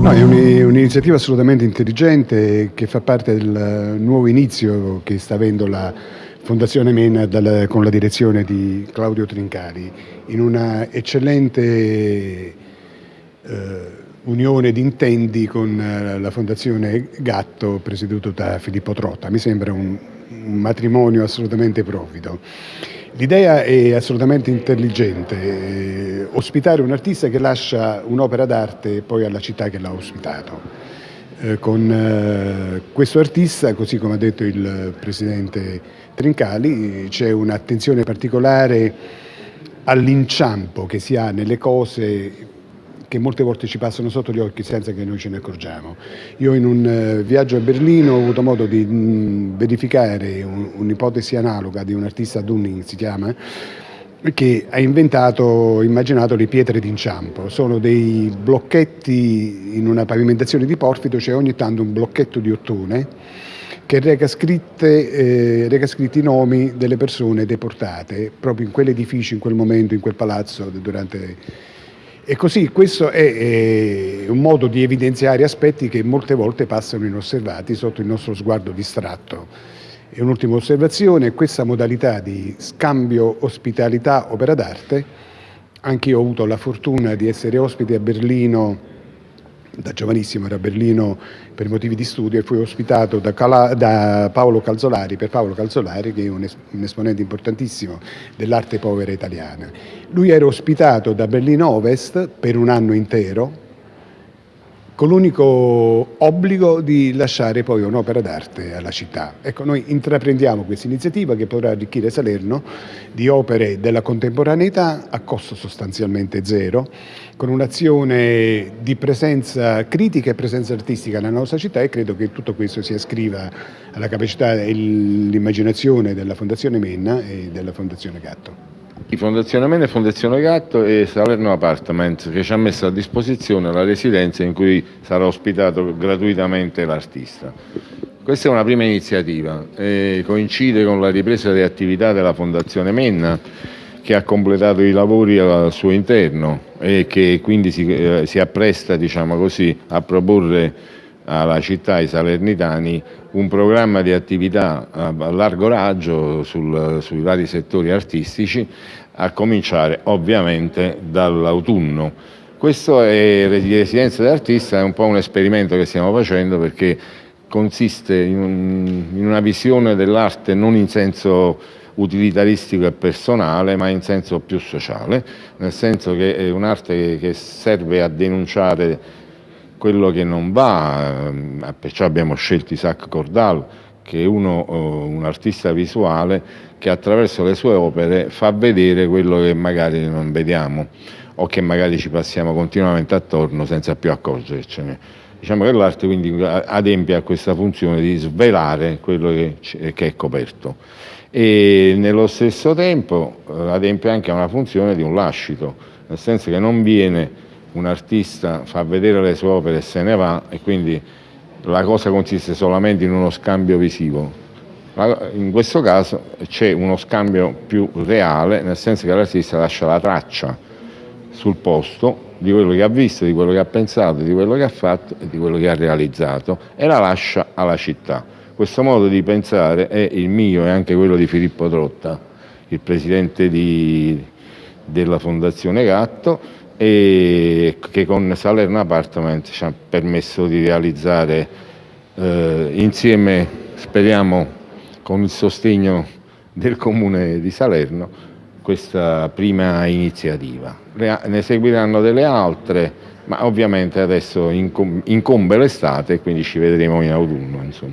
No, è un'iniziativa assolutamente intelligente che fa parte del nuovo inizio che sta avendo la Fondazione MEN con la direzione di Claudio Trincari in una eccellente eh, unione di intendi con eh, la Fondazione Gatto presieduto da Filippo Trotta. Mi sembra un, un matrimonio assolutamente profido. L'idea è assolutamente intelligente, eh, ospitare un artista che lascia un'opera d'arte poi alla città che l'ha ospitato. Eh, con eh, questo artista, così come ha detto il Presidente Trincali, c'è un'attenzione particolare all'inciampo che si ha nelle cose che molte volte ci passano sotto gli occhi senza che noi ce ne accorgiamo. Io in un eh, viaggio a Berlino ho avuto modo di mm, verificare un'ipotesi analoga di un artista Dunning, si chiama, che ha inventato, immaginato le pietre d'inciampo. Sono dei blocchetti in una pavimentazione di porfido, c'è ogni tanto un blocchetto di ottone che reca, scritte, eh, reca scritti i nomi delle persone deportate proprio in quell'edificio, in quel momento, in quel palazzo durante e così questo è, è, un modo di evidenziare aspetti che molte volte passano inosservati sotto il nostro sguardo distratto. E un'ultima osservazione, questa modalità di scambio ospitalità-opera d'arte, anch'io ho avuto la fortuna di essere ospite a Berlino da giovanissimo ero a Berlino per motivi di studio e fui ospitato da, Cala, da Paolo Calzolari, per Paolo Calzolari che è un, es, un esponente importantissimo dell'arte povera italiana. Lui era ospitato da Berlino Ovest per un anno intero con l'unico obbligo di lasciare poi un'opera d'arte alla città. Ecco, noi intraprendiamo questa iniziativa che potrà arricchire Salerno di opere della contemporaneità a costo sostanzialmente zero, con un'azione di presenza critica e presenza artistica nella nostra città e credo che tutto questo si ascriva alla capacità e all'immaginazione della Fondazione Menna e della Fondazione Gatto. Fondazione Mene, Fondazione Gatto e Salerno Apartment che ci ha messo a disposizione la residenza in cui sarà ospitato gratuitamente l'artista. Questa è una prima iniziativa, coincide con la ripresa delle attività della Fondazione Menna che ha completato i lavori al suo interno e che quindi si, eh, si appresta diciamo così, a proporre alla città, ai salernitani, un programma di attività a largo raggio sul, sui vari settori artistici, a cominciare ovviamente dall'autunno. Questo è residenza dell'artista, è un po' un esperimento che stiamo facendo perché consiste in, un, in una visione dell'arte non in senso utilitaristico e personale, ma in senso più sociale, nel senso che è un'arte che serve a denunciare quello che non va, eh, perciò abbiamo scelto Isaac Cordal, che è uno, eh, un artista visuale che attraverso le sue opere fa vedere quello che magari non vediamo o che magari ci passiamo continuamente attorno senza più accorgercene. Diciamo che l'arte quindi adempie a questa funzione di svelare quello che, è coperto e nello stesso tempo eh, adempie anche a una funzione di un lascito, nel senso che non viene un artista fa vedere le sue opere e se ne va e quindi la cosa consiste solamente in uno scambio visivo. In questo caso c'è uno scambio più reale, nel senso che l'artista lascia la traccia sul posto di quello che ha visto, di quello che ha pensato, di quello che ha fatto e di quello che ha realizzato e la lascia alla città. Questo modo di pensare è il mio e anche quello di Filippo Trotta, il presidente di, della Fondazione Gatto, e che con Salerno Apartment ci ha permesso di realizzare eh, insieme, speriamo con il sostegno del Comune di Salerno, questa prima iniziativa. Ne seguiranno delle altre, ma ovviamente adesso incombe l'estate quindi ci vedremo in autunno. Insomma.